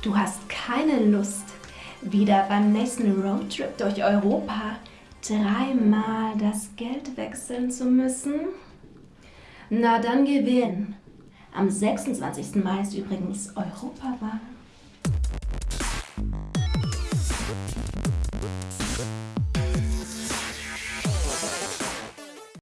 Du hast keine Lust, wieder beim nächsten Roadtrip durch Europa dreimal das Geld wechseln zu müssen? Na dann gewinn. Am 26. Mai ist übrigens Europawahl.